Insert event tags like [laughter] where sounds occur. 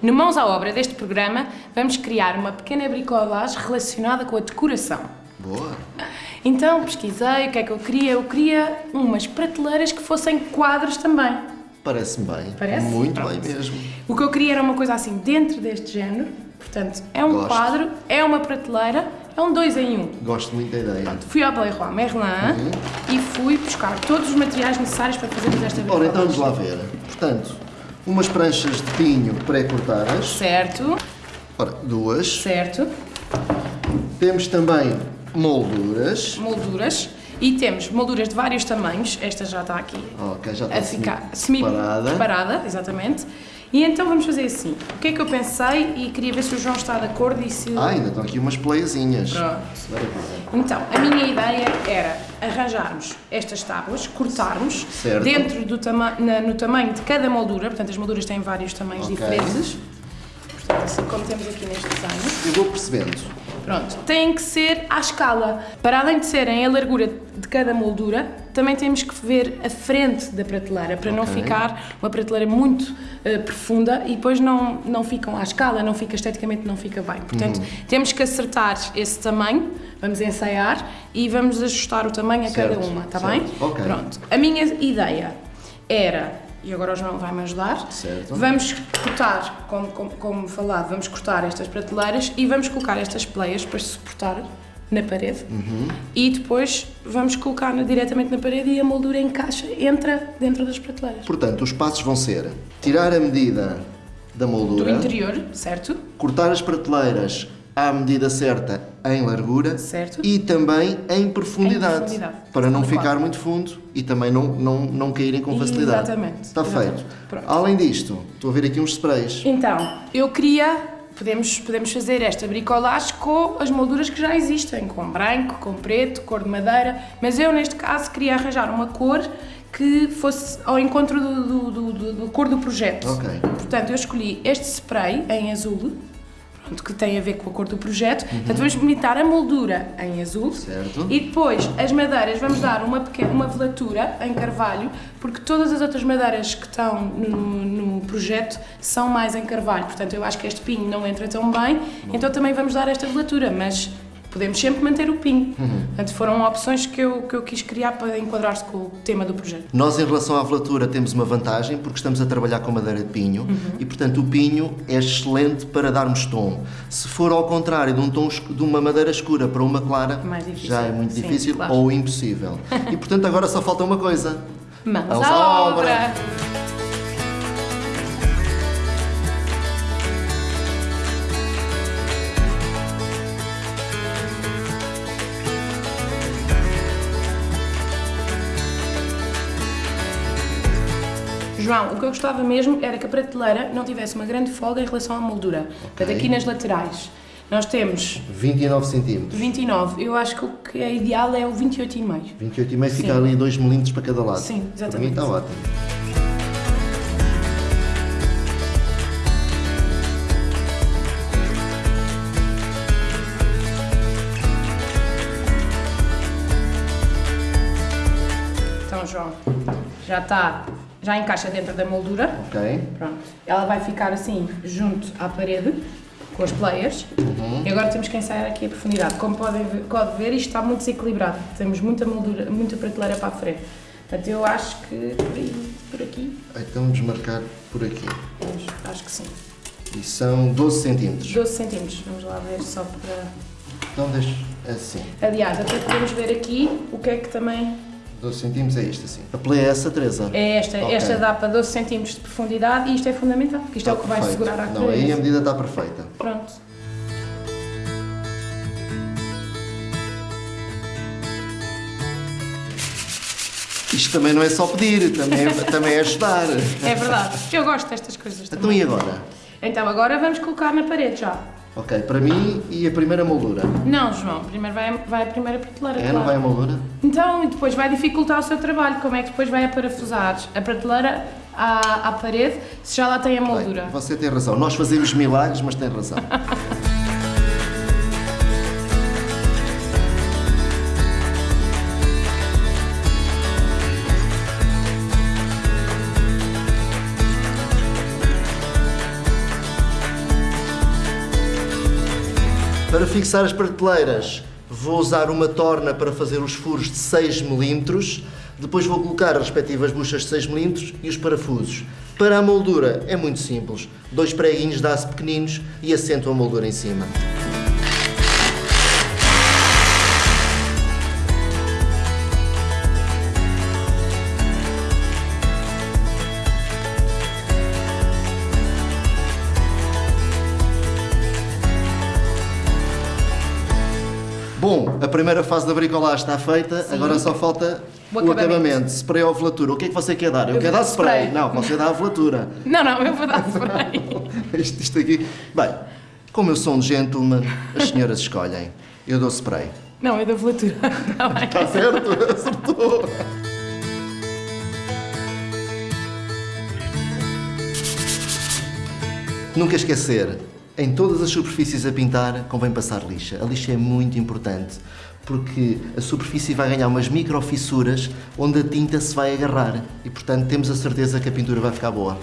No Mãos à Obra deste programa, vamos criar uma pequena bricolagem relacionada com a decoração. Boa. Então pesquisei o que é que eu queria. Eu queria umas prateleiras que fossem quadros também. Parece-me bem. Parece? Muito Pronto. bem mesmo. O que eu queria era uma coisa assim dentro deste género. Portanto, é um Gosto. quadro, é uma prateleira, é um dois em um. Gosto muito da ideia. Fui ao Leroy Merlin e fui buscar todos os materiais necessários para fazermos esta Ora, então bricolagem. vamos lá ver. Portanto, umas pranchas de pinho pré-cortadas. Certo, Ora, duas. certo. Temos também molduras. Molduras. E temos molduras de vários tamanhos. Esta já está aqui Ok, já está a ficar semi preparada. preparada, exatamente. E então vamos fazer assim. O que é que eu pensei e queria ver se o João está de acordo e se... Ah, ainda estão aqui umas pleiazinhas. Pronto. Então, a minha ideia era arranjarmos estas tábuas, cortarmos Certo. dentro do tama na- no tamanho de cada moldura, portanto as molduras têm vários tamanhos Ok. diferentes, portanto assim como temos aqui neste desenho. Eu vou percebendo. Pronto, têm que ser à escala. Para além de serem a largura de cada moldura, também temos que ver a frente da prateleira, para não Ok. ficar uma prateleira muito eh, profunda e depois não, não ficam à escala, não fica esteticamente, não fica bem. Portanto, Uhum. temos que acertar esse tamanho, vamos ensaiar e vamos ajustar o tamanho a cada Certo, uma, está certo. bem? Ok. Pronto. A minha ideia era, e agora o João vai-me ajudar, Certo. vamos cortar, como, como, como falado, vamos cortar estas prateleiras e vamos colocar estas pleias para suportar na parede Uhum. e depois vamos colocar diretamente na parede e a moldura encaixa, entra dentro das prateleiras. Portanto, os passos vão ser tirar a medida da Do moldura, interior, certo? cortar as prateleiras à medida certa em largura Certo. e também em profundidade, Em profundidade. para não ficar muito fundo e também não, não, não caírem com facilidade. Exatamente, Está exatamente. feito. Pronto. Além disto, estou a ver aqui uns sprays. Então, eu queria, podemos, podemos fazer esta bricolagem com as molduras que já existem, com branco, com preto, cor de madeira, mas eu neste caso queria arranjar uma cor que fosse ao encontro do, do, do, do- cor do projeto. Ok. Portanto, eu escolhi este spray em azul, pronto, que tem a ver com a cor do projeto. Portanto, vamos imitar a moldura em azul. Uhum. Certo. E depois, as madeiras, vamos dar uma, pequena, uma velatura em carvalho, porque todas as outras madeiras que estão no, no projeto são mais em carvalho. Portanto, eu acho que este pinho não entra tão bem, então também vamos dar esta velatura, mas podemos sempre manter o pinho. Uhum. Portanto, foram opções que eu, que eu quis criar para enquadrar-se com o tema do projeto. Nós, em relação à velatura, temos uma vantagem porque estamos a trabalhar com madeira de pinho Uhum. e, portanto, o pinho é excelente para darmos tom. Se for ao contrário de, um tom, de uma madeira escura para uma clara, já é muito Sim, difícil claro. ou impossível. E, portanto, agora só falta uma coisa. Mãos à obra! obra. João, o que eu gostava mesmo era que a prateleira não tivesse uma grande folga em relação à moldura. Portanto, aqui nas laterais nós temos 29 centímetros. 29. Eu acho que o que é ideal é o 28,5. 28,5 fica ali 2 milímetros para cada lado. Sim, Para mim exatamente. está ótimo. Então, João, já está, já encaixa dentro da moldura. Ok? Pronto. Ela vai ficar assim, junto à parede, com as players. Uhum. E agora temos que ensaiar aqui a profundidade. Como podem ver, pode ver, isto está muito desequilibrado. Temos muita moldura, muita prateleira para a frente. Portanto, eu acho que por aí, por aqui, Então vamos marcar por aqui. vamos, acho que sim. E são 12 centímetros. 12 centímetros, vamos lá ver só para... Então deixo assim. Aliás, até podemos ver aqui o que é que também 12 centímetros é isto assim. A play é essa, Teresa? é esta. Ok. Esta dá para 12 centímetros de profundidade e isto é fundamental, porque isto é o que vai Perfeito. segurar a Não, parede. aí a medida está perfeita. Pronto. Isto também não é só pedir, também, é- também é ajudar. É verdade. Eu gosto destas coisas Então também. e agora? Então agora vamos colocar na parede já. Ok, para mim e a primeira moldura. Não, João, primeiro vai, vai a primeira prateleira. É, claro. não vai a moldura? Então, e depois vai dificultar o seu trabalho. Como é que depois vai a parafusar a prateleira à, à parede se já lá tem a moldura? Bem, você tem razão. Nós fazemos milagres, mas tem razão. [laughs] Para fixar as prateleiras, vou usar uma torna para fazer os furos de 6 mm. Depois vou colocar as respectivas buchas de 6 mm e os parafusos. Para a moldura é muito simples. Dois preguinhos de aço pequeninos e assento a moldura em cima. Bom, a primeira fase da bricolagem está feita, Sim. agora só falta O o, acabamento. Spray ou velatura. O que é que você quer dar? Eu, Eu quero dar spray. spray. Não, você dá a velatura. [laughs] Não, não, eu vou dar spray. [laughs] isto, isto aqui. Bem, como eu sou um gentleman, as senhoras escolhem. Eu dou spray. Não, é da velatura. Tá bem. Está certo? Acertou. Nunca esquecer, em todas as superfícies a pintar, convém passar lixa. A lixa é muito importante, porque a superfície vai ganhar umas microfissuras onde a tinta se vai agarrar e, portanto, temos a certeza que a pintura vai ficar boa.